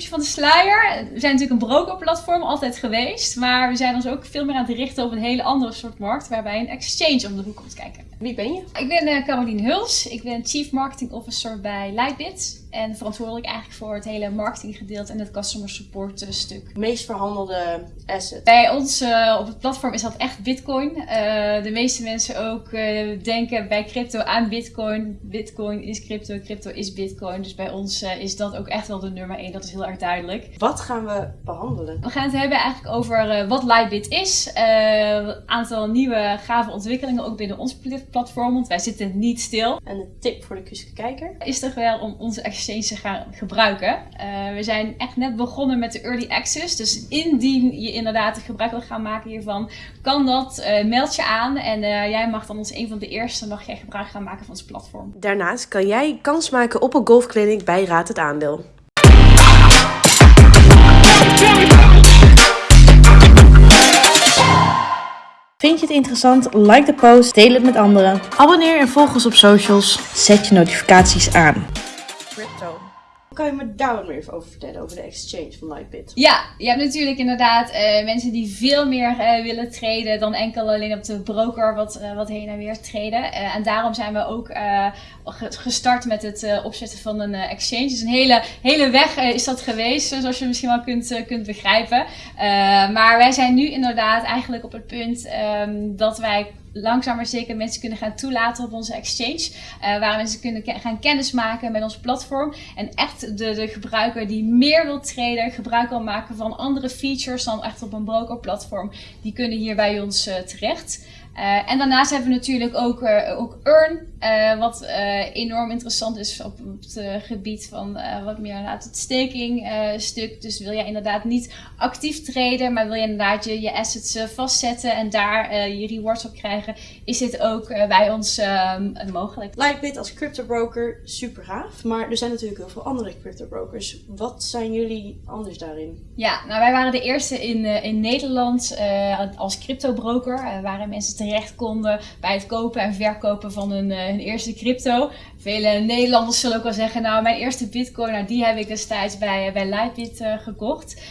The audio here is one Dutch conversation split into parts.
tipje van de sluier. We zijn natuurlijk een brokerplatform, altijd geweest. Maar we zijn ons ook veel meer aan het richten op een hele andere soort markt. Waarbij een exchange om de hoek komt kijken. Wie ben je? Ik ben uh, Caroline Huls. Ik ben Chief Marketing Officer bij Lightbit. En verantwoordelijk eigenlijk voor het hele marketinggedeelte en het customer support stuk. Meest verhandelde asset? Bij ons uh, op het platform is dat echt bitcoin. Uh, de meeste mensen ook denken bij crypto aan bitcoin. Bitcoin is crypto, crypto is bitcoin. Dus bij ons is dat ook echt wel de nummer 1. Dat is heel erg duidelijk. Wat gaan we behandelen? We gaan het hebben eigenlijk over wat Lightbit is. Een aantal nieuwe gave ontwikkelingen ook binnen ons platform. Want wij zitten niet stil. En de tip voor de kuske kijker? Is toch wel om onze exchange te gaan gebruiken. Uh, we zijn echt net begonnen met de early access. Dus indien je inderdaad gebruik wil gaan maken hiervan, kan dat. Meld je aan en jij mag dan als een van de eerste mag jij gebruik gaan maken van ons platform. Daarnaast kan jij kans maken op een golfclinic bij Raad het Aandeel. Vind je het interessant? Like de post, deel het met anderen. Abonneer en volg ons op socials. Zet je notificaties aan. Crypto. Kan je me daar wat meer over vertellen, over de exchange van Lightbit? Ja, je hebt natuurlijk inderdaad uh, mensen die veel meer uh, willen traden dan enkel alleen op de broker wat, uh, wat heen en weer traden. en daarom zijn we ook gestart met het opzetten van een exchange. Dus een hele, hele weg is dat geweest, zoals je misschien wel kunt, kunt begrijpen. maar wij zijn nu inderdaad eigenlijk op het punt um, dat wij langzaam maar zeker mensen kunnen gaan toelaten op onze exchange. Uh, waar mensen kunnen gaan kennismaken met ons platform. En echt de, de gebruiker die meer wil traden, gebruik wil maken van andere features dan echt op een broker platform. Die kunnen hier bij ons uh, terecht. Uh, en daarnaast hebben we natuurlijk ook, uh, ook Earn, uh, wat enorm interessant is op, op het gebied van wat meer inderdaad het staking stuk. Dus wil jij inderdaad niet actief traden, maar wil je inderdaad je, je assets vastzetten en daar je rewards op krijgen, is dit ook bij ons um, mogelijk. Lightbit als crypto broker, super gaaf. Maar er zijn natuurlijk heel veel andere crypto brokers. Wat zijn jullie anders daarin? Ja, nou wij waren de eerste in, in Nederland als crypto broker. waren mensen terecht konden bij het kopen en verkopen van hun, uh, hun, eerste crypto. Vele Nederlanders zullen ook wel zeggen, nou mijn eerste bitcoin, nou, die heb ik destijds bij, bij Lightbit uh, gekocht.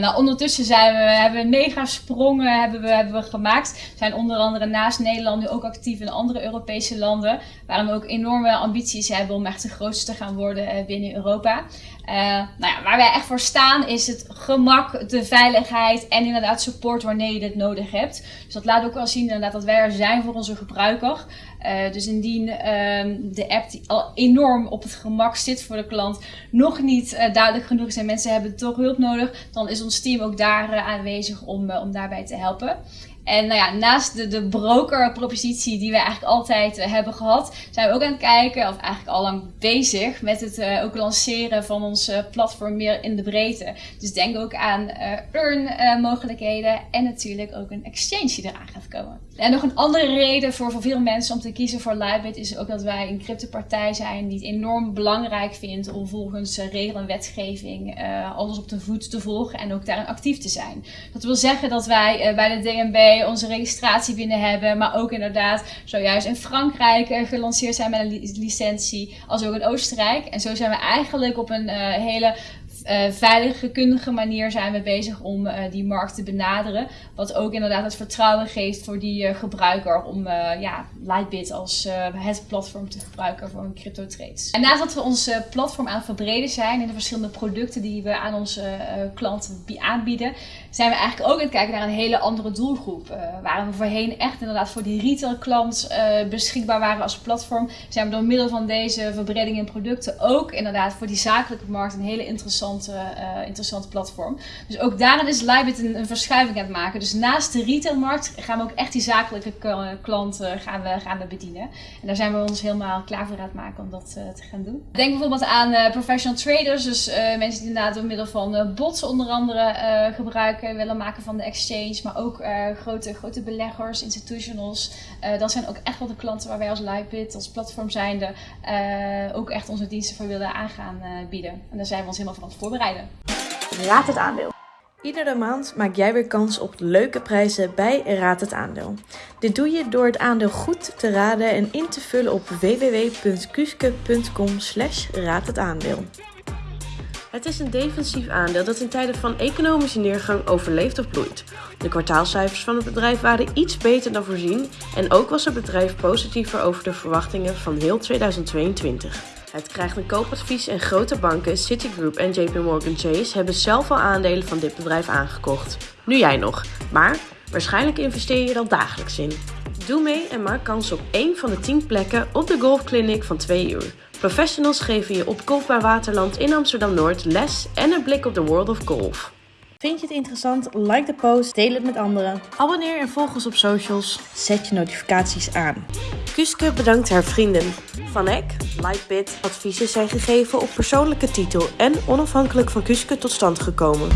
nou ondertussen zijn we, hebben we mega sprongen hebben we, hebben we gemaakt. We zijn onder andere naast Nederland nu ook actief in andere Europese landen. Waarom we ook enorme ambities hebben om echt de grootste te gaan worden binnen Europa. Uh, nou ja, waar wij echt voor staan is het gemak, de veiligheid en inderdaad support wanneer je dit nodig hebt. Dus dat laat ook wel zien inderdaad dat wij er zijn voor onze gebruiker. Uh, dus indien uh, de app die al enorm op het gemak zit voor de klant nog niet uh, duidelijk genoeg is en mensen hebben toch hulp nodig, dan is ons team ook daar aanwezig om, om daarbij te helpen. En nou ja, naast de, de broker-propositie die we eigenlijk altijd uh, hebben gehad, zijn we ook aan het kijken, of eigenlijk al lang bezig, met het uh, ook lanceren van ons uh, platform meer in de breedte. Dus denk ook aan earn-mogelijkheden en natuurlijk ook een exchange die eraan gaat komen. En nog een andere reden voor, voor veel mensen om te kiezen voor Lightbit is ook dat wij een cryptopartij zijn die het enorm belangrijk vindt om volgens regel en wetgeving alles op de voet te volgen en ook daarin actief te zijn. Dat wil zeggen dat wij bij de DNB onze registratie binnen hebben. Maar ook inderdaad zojuist in Frankrijk uh, gelanceerd zijn met een licentie. Als ook in Oostenrijk. En zo zijn we eigenlijk op een uh, hele uh, veilige, kundige manier zijn we bezig om uh, die markt te benaderen. Wat ook inderdaad het vertrouwen geeft voor die uh, gebruiker om ja, Lightbit als het platform te gebruiken voor een crypto trades. En naast dat we ons platform aan het verbreden zijn in de verschillende producten die we aan onze klanten aanbieden, zijn we eigenlijk ook aan het kijken naar een hele andere doelgroep. waar we voorheen echt inderdaad voor die retail klant beschikbaar waren als platform, zijn we door middel van deze verbreding in producten ook inderdaad voor die zakelijke markt een hele interessante interessante, uh, interessante platform. Dus ook daarin is Libit een, verschuiving aan het maken. Dus naast de retailmarkt gaan we ook echt die zakelijke klanten gaan we, gaan we bedienen. En daar zijn we ons helemaal klaar voor aan het maken om dat uh, te gaan doen. Denk bijvoorbeeld aan uh, professional traders. Dus mensen die inderdaad door middel van bots onder andere gebruiken willen maken van de exchange. Maar ook grote, grote beleggers, institutionals. dat zijn ook echt wel de klanten waar wij als Libit, als platform zijnde, ook echt onze diensten voor willen aangaan bieden. En daar zijn we ons helemaal van voorbereiden. Raad het aandeel. Iedere maand maak jij weer kans op leuke prijzen bij Raad het Aandeel. Dit doe je door het aandeel goed te raden en in te vullen op www.kuske.com slash raad het aandeel. Het is een defensief aandeel dat in tijden van economische neergang overleeft of bloeit. De kwartaalcijfers van het bedrijf waren iets beter dan voorzien en ook was het bedrijf positiever over de verwachtingen van heel 2022. Het krijgt een koopadvies en grote banken, Citigroup en JP Morgan Chase hebben zelf al aandelen van dit bedrijf aangekocht. Nu jij nog, maar waarschijnlijk investeer je al dagelijks in. Doe mee en maak kans op één van de 10 plekken op de golfclinic van 2 uur. Professionals geven je op Golfbaar Waterland in Amsterdam-Noord les en een blik op de world of golf. Vind je het interessant? Like de post, deel het met anderen. Abonneer en volg ons op socials. Zet je notificaties aan. Kuske bedankt haar vrienden. Van Eck, Lightbit, adviezen zijn gegeven op persoonlijke titel en onafhankelijk van Kuske tot stand gekomen.